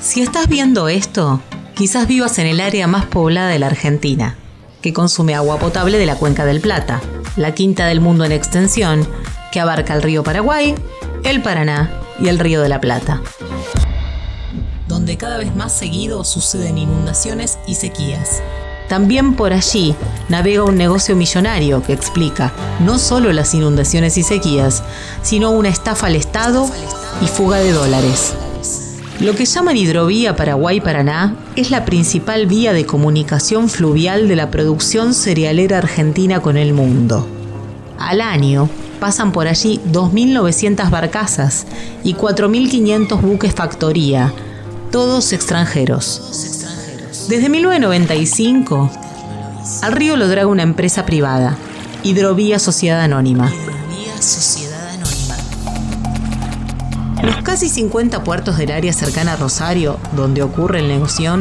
Si estás viendo esto, quizás vivas en el área más poblada de la Argentina, que consume agua potable de la Cuenca del Plata, la quinta del mundo en extensión, que abarca el río Paraguay, el Paraná y el río de la Plata. Donde cada vez más seguido suceden inundaciones y sequías. También por allí navega un negocio millonario que explica no solo las inundaciones y sequías, sino una estafa al Estado y fuga de dólares. Lo que llaman hidrovía Paraguay-Paraná es la principal vía de comunicación fluvial de la producción cerealera argentina con el mundo. Al año pasan por allí 2.900 barcazas y 4.500 buques factoría, todos extranjeros. Desde 1995, al río lo draga una empresa privada, Hidrovía Sociedad Anónima. Los casi 50 puertos del área cercana a Rosario, donde ocurre el negocio,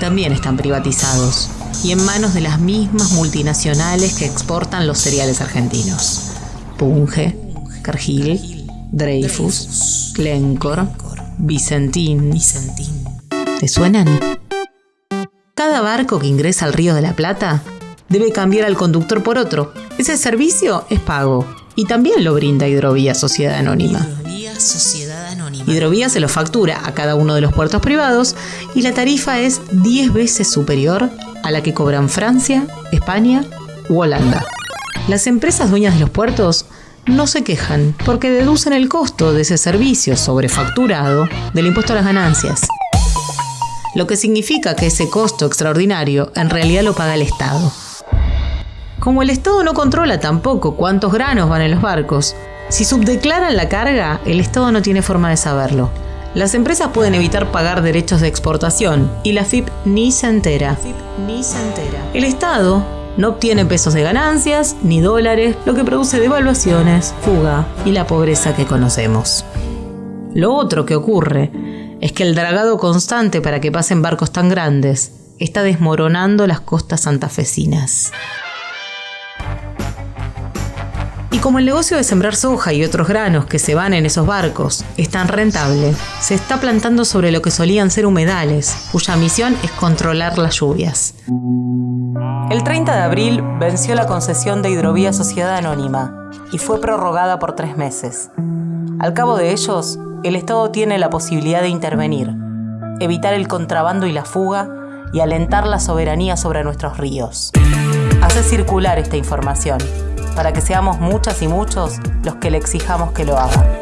también están privatizados y en manos de las mismas multinacionales que exportan los cereales argentinos. Punge, Cargill, Dreyfus, Glencore, Vicentín. ¿Te suenan? Cada barco que ingresa al Río de la Plata debe cambiar al conductor por otro. Ese servicio es pago y también lo brinda Hidrovía Sociedad Anónima. Se lo factura a cada uno de los puertos privados y la tarifa es 10 veces superior a la que cobran Francia, España u Holanda. Las empresas dueñas de los puertos no se quejan porque deducen el costo de ese servicio sobrefacturado del impuesto a las ganancias. Lo que significa que ese costo extraordinario en realidad lo paga el Estado. Como el Estado no controla tampoco cuántos granos van en los barcos, si subdeclaran la carga, el Estado no tiene forma de saberlo. Las empresas pueden evitar pagar derechos de exportación y la FIP ni se entera. El Estado no obtiene pesos de ganancias ni dólares, lo que produce devaluaciones, fuga y la pobreza que conocemos. Lo otro que ocurre es que el dragado constante para que pasen barcos tan grandes está desmoronando las costas santafesinas. Y como el negocio de sembrar soja y otros granos que se van en esos barcos es tan rentable, se está plantando sobre lo que solían ser humedales, cuya misión es controlar las lluvias. El 30 de abril venció la concesión de Hidrovía Sociedad Anónima y fue prorrogada por tres meses. Al cabo de ellos, el Estado tiene la posibilidad de intervenir, evitar el contrabando y la fuga y alentar la soberanía sobre nuestros ríos. Hace circular esta información para que seamos muchas y muchos los que le exijamos que lo haga.